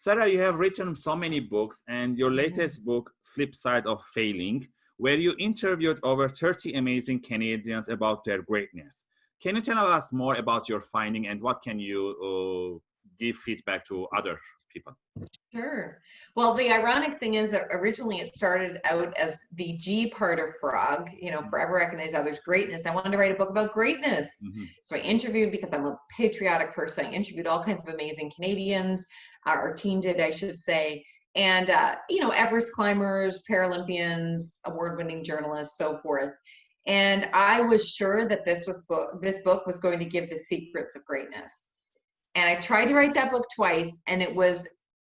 Sarah, you have written so many books, and your Mm-hmm. latest book, Flip Side of Failing, where you interviewed over 30 amazing Canadians about their greatness. Can you tell us more about your finding and what can you uh, give feedback to other people? Sure. Well, the ironic thing is that originally it started out as the G part of Frog, you know, forever recognize others' greatness. I wanted to write a book about greatness. Mhm. So I interviewed because I'm a patriotic person. I interviewed all kinds of amazing Canadians. Uh, our team did, I should say. And, uh, you know, Everest climbers, Paralympians, award-winning journalists, so forth. And I was sure that this was book, this book was going to give the secrets of greatness. And I tried to write that book twice, and it was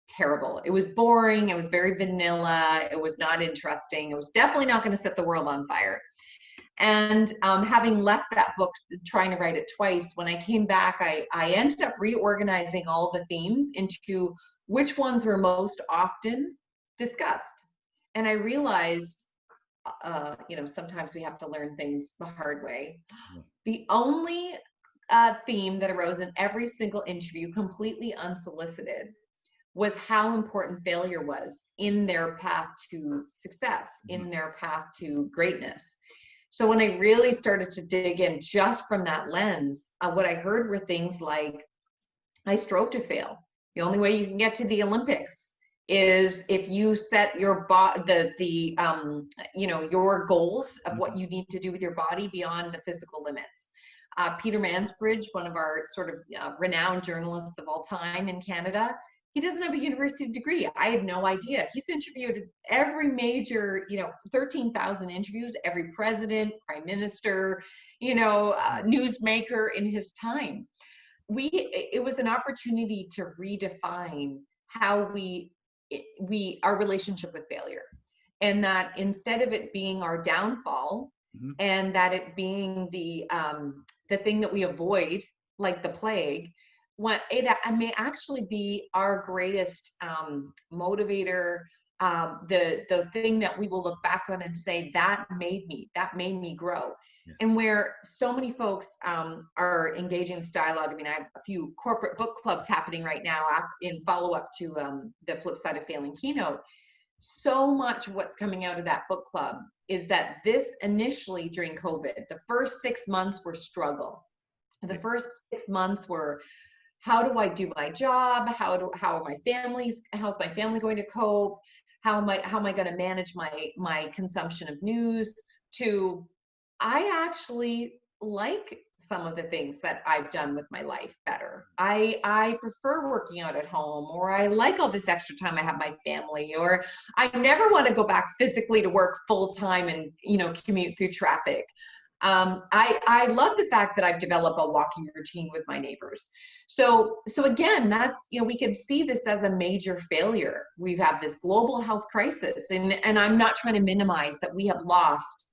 terrible. It was boring. It was very vanilla. It was not interesting. It was definitely not going to set the world on fire. And um, having left that book, trying to write it twice, when I came back, I, I ended up reorganizing all the themes into which ones were most often discussed. And I realized, uh, you know, sometimes we have to learn things the hard way. The only uh, theme that arose in every single interview, completely unsolicited, was how important failure was in their path to success, in their path to greatness. So when I really started to dig in just from that lens, uh, what I heard were things like, I strove to fail. The only way you can get to the Olympics is if you set your bo- the the um, you know your goals of what you need to do with your body beyond the physical limits. Uh, Peter Mansbridge, one of our sort of uh, renowned journalists of all time in Canada, he doesn't have a university degree. I had no idea. He's interviewed every major, you know, 13,000 interviews, every president, prime minister, you know, uh, newsmaker in his time. We, it was an opportunity to redefine how we, we, our relationship with failure. And that instead of it being our downfall Mhm. and that it being the, um, the thing that we avoid, like the plague, what it a- may actually be our greatest um, motivator um, the the thing that we will look back on and say that made me that made me grow Yes. and where so many folks um, are engaging this dialogue i mean i have a few corporate book clubs happening right now in follow-up to um, the flip side of failing keynote so much of what's coming out of that book club is that this initially during covid the first six months were struggle the mm-hmm. first six months were how do I do my job? How do how are my families? How's my family going to cope? How am I how am I going to manage my my consumption of news? To I actually like some of the things that I've done with my life better. I I prefer working out at home or I like all this extra time I have my family or I never want to go back physically to work full time and you know commute through traffic. Um, I, I love the fact that I've developed a walking routine with my neighbors. So, so again, that's, you know, we can see this as a major failure. We've had this global health crisis and, and I'm not trying to minimize that we have lost,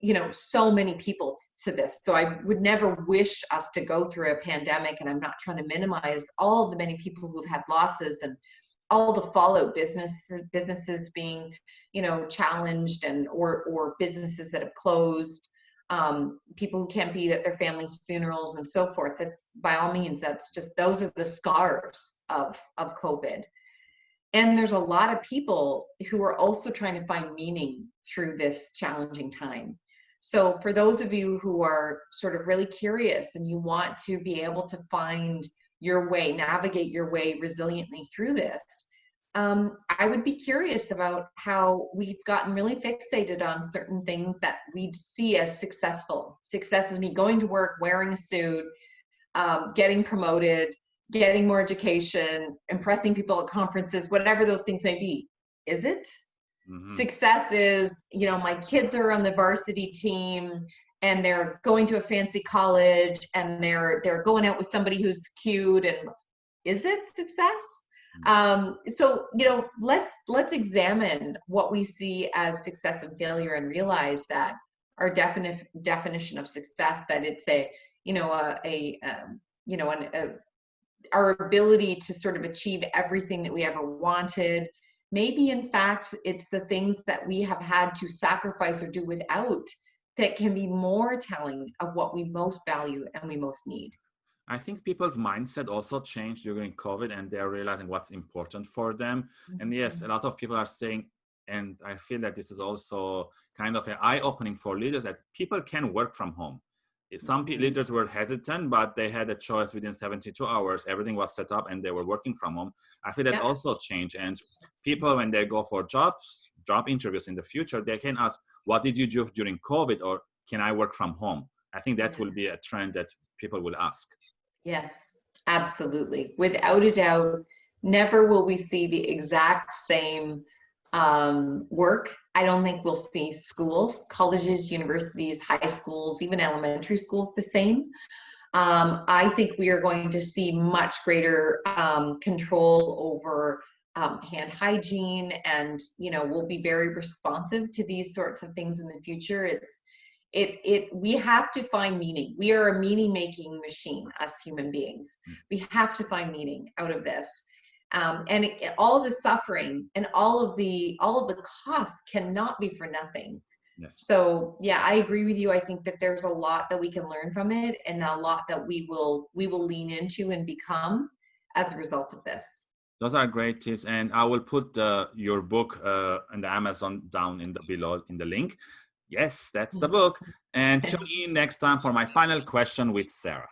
you know, so many people to this. So I would never wish us to go through a pandemic and I'm not trying to minimize all the many people who've had losses and all the fallout businesses businesses being you know challenged and or or businesses that have closed um, people who can't be at their families' funerals and so forth. That's by all means, that's just those are the scars of of COVID. And there's a lot of people who are also trying to find meaning through this challenging time. So for those of you who are sort of really curious and you want to be able to find your way, navigate your way resiliently through this, um, I would be curious about how we've gotten really fixated on certain things that we'd see as successful. Success is me going to work, wearing a suit, um, getting promoted, getting more education, impressing people at conferences, whatever those things may be. Is it? Mhm. Success is, you know, my kids are on the varsity team and they're going to a fancy college and they're they're going out with somebody who's cute and is it success? um so you know let's let's examine what we see as success and failure and realize that our definite definition of success that it's a you know a, a um, you know an, a, our ability to sort of achieve everything that we ever wanted maybe in fact it's the things that we have had to sacrifice or do without that can be more telling of what we most value and we most need I think people's mindset also changed during COVID and they're realizing what's important for them. Mm-hmm. And yes, a lot of people are saying, and I feel that this is also kind of an eye opening for leaders that people can work from home. Some leaders were hesitant, but they had a choice within 72 hours. Everything was set up and they were working from home. I feel that yeah. also changed. And people, when they go for jobs, job interviews in the future, they can ask, what did you do during COVID or can I work from home? I think that yeah. will be a trend that people will ask. Yes, absolutely. Without a doubt, never will we see the exact same um, work. I don't think we'll see schools, colleges, universities, high schools, even elementary schools the same. Um, I think we are going to see much greater um, control over um, hand hygiene and, you know, we'll be very responsive to these sorts of things in the future. It's, it it we have to find meaning we are a meaning making machine us human beings hmm. we have to find meaning out of this um, and it, all of the suffering and all of the all of the cost cannot be for nothing yes. so yeah i agree with you i think that there's a lot that we can learn from it and a lot that we will we will lean into and become as a result of this those are great tips and i will put uh, your book uh, in the amazon down in the below in the link Yes, that's the book. And tune in next time for my final question with Sarah.